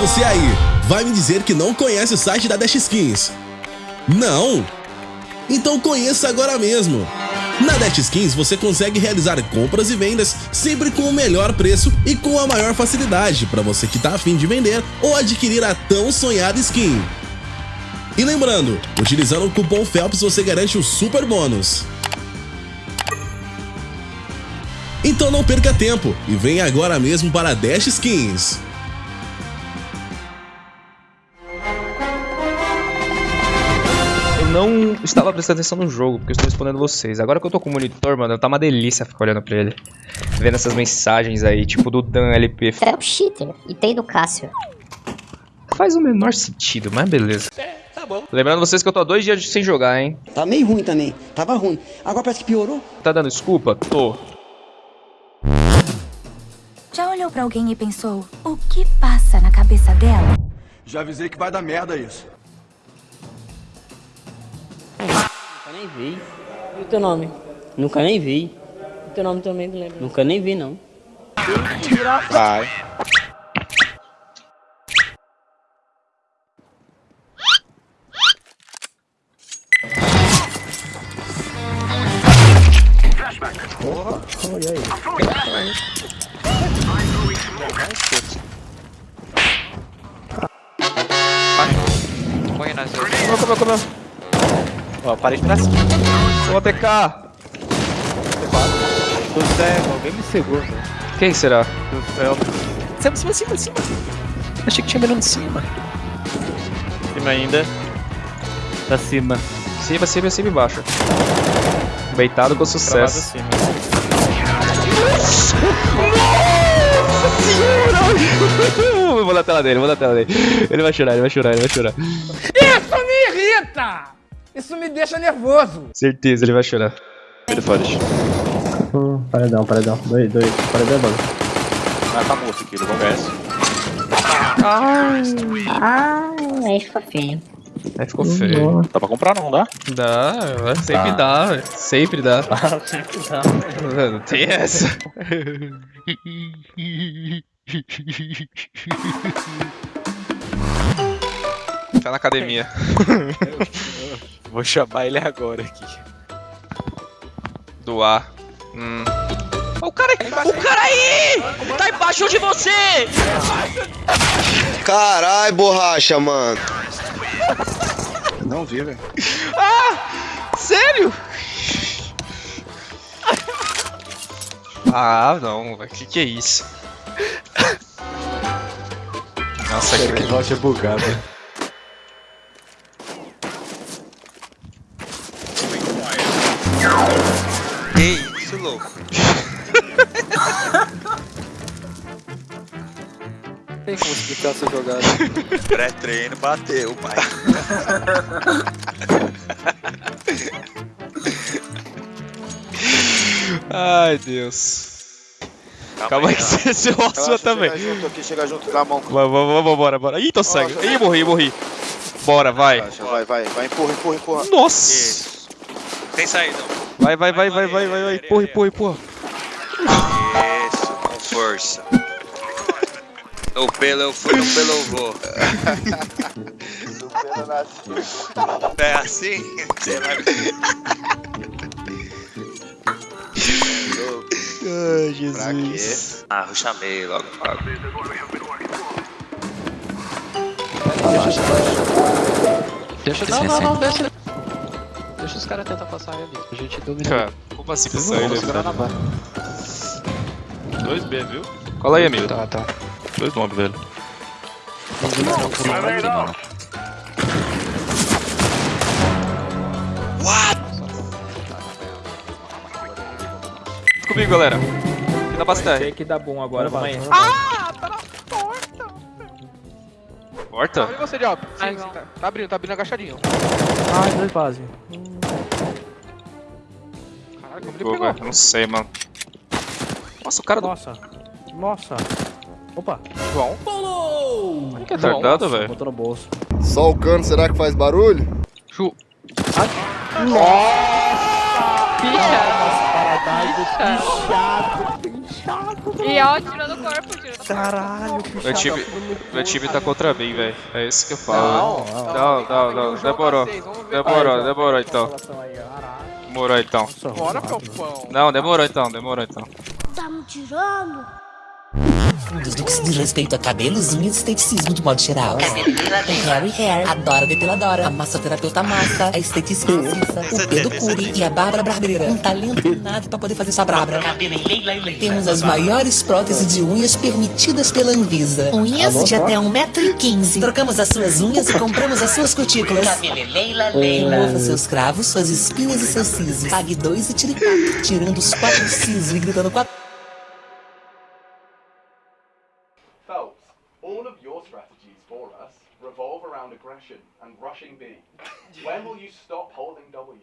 você aí, vai me dizer que não conhece o site da Dash Skins? Não? Então conheça agora mesmo! Na Dash Skins você consegue realizar compras e vendas sempre com o melhor preço e com a maior facilidade para você que está afim de vender ou adquirir a tão sonhada skin. E lembrando, utilizando o cupom FELPS você garante o super bônus. Então não perca tempo e venha agora mesmo para a Dash Skins. Não estava prestando atenção no jogo, porque eu estou respondendo vocês. Agora que eu tô com o monitor, mano, tá uma delícia ficar olhando pra ele. Vendo essas mensagens aí, tipo do Dan LP. É o cheater, e tem do Cássio. Faz o menor sentido, mas beleza. É, tá bom. Lembrando vocês que eu tô há dois dias sem jogar, hein? Tá meio ruim também. Tava ruim. Agora parece que piorou. Tá dando desculpa? Tô. Já olhou pra alguém e pensou, o que passa na cabeça dela? Já avisei que vai dar merda isso. Nem vi. E o teu nome? Nunca nem vi. O teu nome também não lembro. Nunca nem vi, não. Vai. Porra. Olha aí. Põe nas Comeu, comeu, comeu. Ó, parede pra cima. Ô, TK! Tô cego, alguém me segura. Quem será? Do céu. Cima, cima, cima, cima. Achei que tinha mirando de cima. Cima ainda. Pra cima. Cima, cima, cima e baixo. Beitado com sucesso. Cima. Nossa senhora! vou na tela dele, vou na tela dele. Ele vai chorar, ele vai chorar, ele vai chorar. Isso me irrita! Isso me deixa nervoso. Certeza, ele vai chorar. Ele fora. Hum, paredão, paredão. Dois, dois. Paredão é bom. Ah, tá morto aqui, não conversa. Ai. Ah, aí ficou feio. Aí ficou feio. Dá pra comprar não, dá? Dá, sempre Tá. dá, sempre dá. Ah, sempre dá. Não tem essa. Tá na academia. Vou chamar ele agora aqui. Doar. Hum. O cara, o cara aí! Tá embaixo de você! Carai, borracha, mano. Não vi, velho. Ah! Sério? Ah, não, velho. Que que é isso? Nossa, que voz é bugada. Tem como explicar essa jogada? Pré-treino bateu, pai. Ai, Deus. Calma aí que você se roça também. Chega junto aqui, chega junto com a mão. Vamos, vamos, bora, bora. Ih, tô cego. Ih, morri, morri. Bora, vai. Relaxa, Vai, vai, vai, empurra, empurra, empurra. Nossa. Isso. Tem saída. Vai, vai, vai, vai, vai, vai, vai. Empurra, empurra, empurra. Isso, com força. No pelo eu fui, no pelo eu vou. no pelo eu nasci. É assim? Sei lá. Ai, Pra quê? Ah, eu chamei logo. Deixa, não, não, não, deixa. Caras tentar passar ali. A gente domina. Cara, como assim Vamos passar ele? segurar na barra. 2B, viu? Cola aí, amigo. Tá, tá. Dois bomb, velho. Comigo, galera. Aqui na base Sei que dá bom agora, vamos aí. Ah, tá na porta. Porta? E você? Sim, sim, tá. Tá abrindo, tá abrindo agachadinho. Ai, dois base. Caralho, como ele pegou. velho, não sei, mano. Nossa, o cara do... Nossa. Nossa. Opa. João. Olha que retardado, velho. Botou no bolso. Só o cano, será que faz barulho? Chu... Paradise, pichado, E ó, tirou do corpo. Caralho, Meu time, meu time tá contra mim, velho. É isso que eu falo. Não, não, não. Demorou. Demorou, demorou então. Demorou então. Bora, Felpão. Não, demorou então, demorou então. Tá me tirando? Dos do que se diz respeito a cabelos, unhas e esteticismo de modo geral. O Harry Hair, adora depiladora. A massoterapeuta Massa, a esteticista Cissa, o Pedro Curi e a Bárbara Barbeira. Um talento nada pra poder fazer sua brabra. Temos as maiores próteses de unhas permitidas pela Anvisa. Unhas de até 1,15m. Trocamos as suas unhas e compramos as suas cutículas. Remova seus cravos, suas espinhas e seus sisos. Pague dois e tire quatro. Tirando os quatro sisos e gritando quatro. Aggression and rushing B. When will you stop holding W?